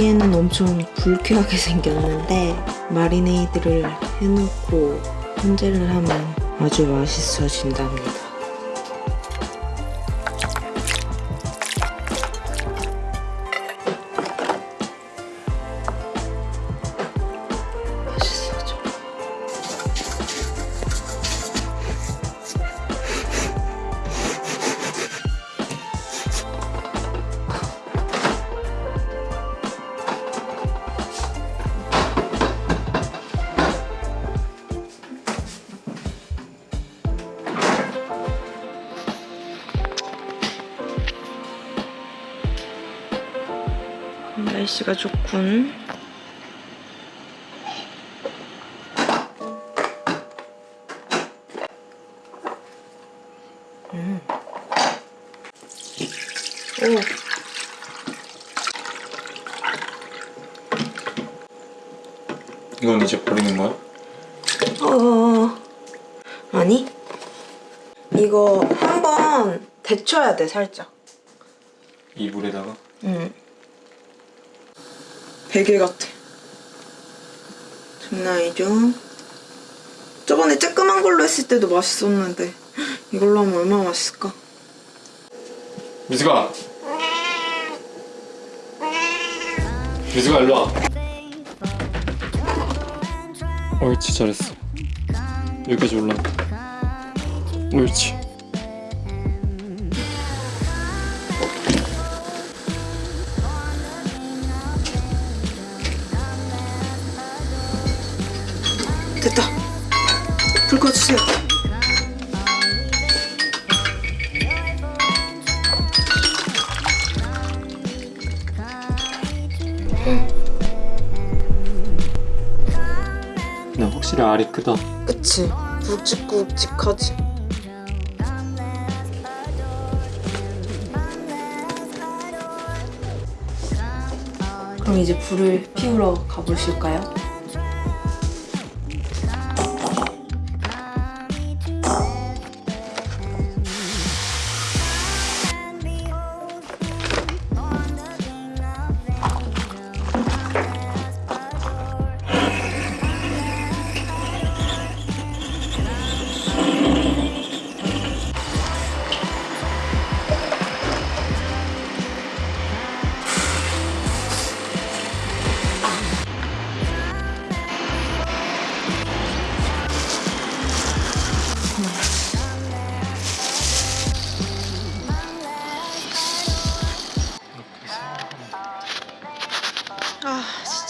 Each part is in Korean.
보기에는 엄청 불쾌하게 생겼는데 마리네이드를 해놓고 훈제를 하면 아주 맛있어진답니다. 날씨가 좋군. 음. 오. 이건 이제 버리는 거야? 어. 아니. 이거 한 번 데쳐야 돼, 살짝. 이 물에다가? 응. 베개 같아. 아니죠? 저번에 쬐끄만 걸로 했을 때도 맛있었는데 이걸로 하면 얼마나 맛있을까? 미수가! 미수가 일로 와 옳지 잘했어 여기까지 올라 옳지 됐다. 불 꺼주세요. 나 확실히 알이 크다 그치? 굵직굵직하지? 그럼 이제 불을 피우러 가보실까요?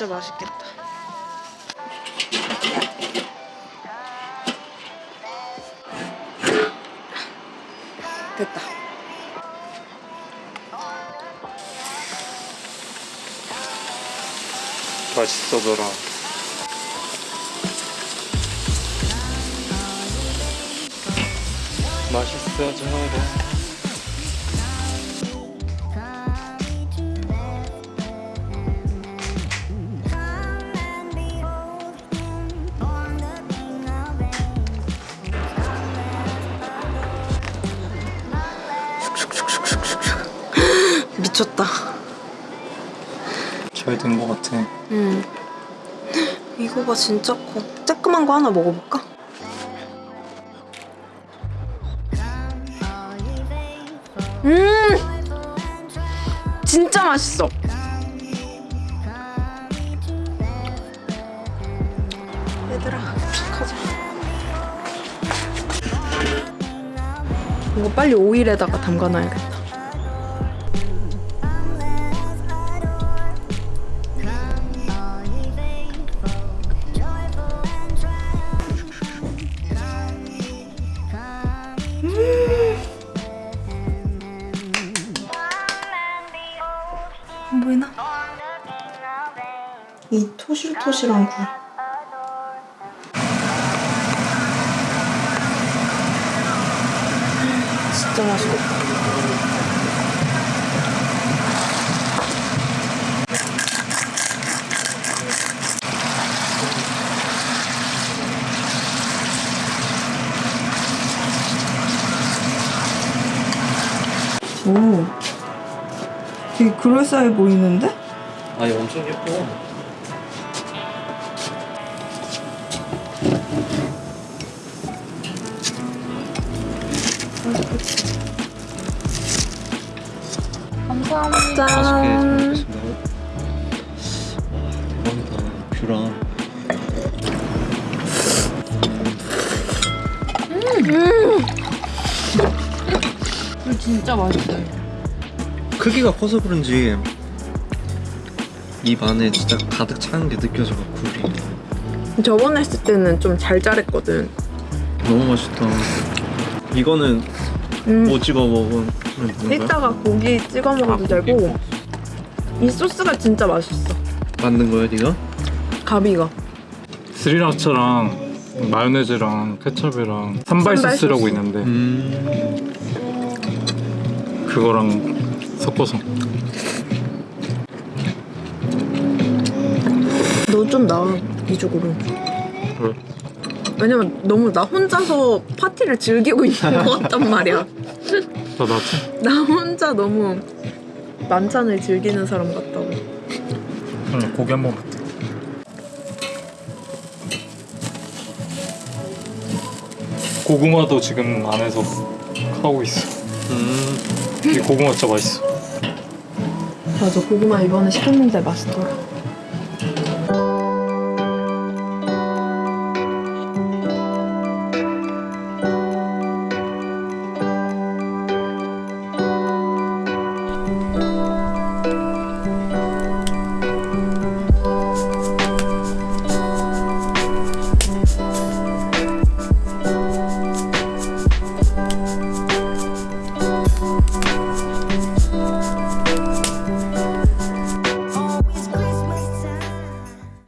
진짜 맛있겠다. 됐다. 맛있어져라. 맛있어져라 미쳤다. 잘된거 같아. 음 이거가 진짜 커 쬐끄만 거 하나 먹어볼까? 음! 진짜 맛있어. 얘들아 가자 이거 빨리 오일에다가 담가놔야겠다 토실토실한 굴. 진짜 맛있겠다. 오. 되게 그럴싸해 보이는데? 아니 엄청 예뻐. 감사합니다. 맛있게 잘 먹겠습니다. 와, 대박이다. 뷰랑. 진짜 맛있어요. 크기가 커서 그런지 입 안에 진짜 가득 차는 게 느껴져 굴이. 저번에 했을 때는 좀 잘 자랬거든. 너무 맛있다. 이거는 음. 뭐 집어 먹으 이따가 고기 찍어 먹어도 아, 고기. 되고 이 소스가 진짜 맛있어. 만든 거야 네가? 가비가. 스리라차랑 마요네즈랑 케첩이랑 산발 소스라고 소스. 있는데 음. 그거랑 섞어서 너 좀 나와 이쪽으로. 왜? 왜냐면 너무 나 혼자서 파티를 즐기고 있는 것 같단 말이야. 나 나지? 나 혼자 너무 만찬을 즐기는 사람 같다고. 응, 고기 한번 먹자 고구마도 지금 안에서 하고 있어 음. 이 고구마 진짜 맛있어 맞아 고구마 이번에 시켰는데 맛있더라.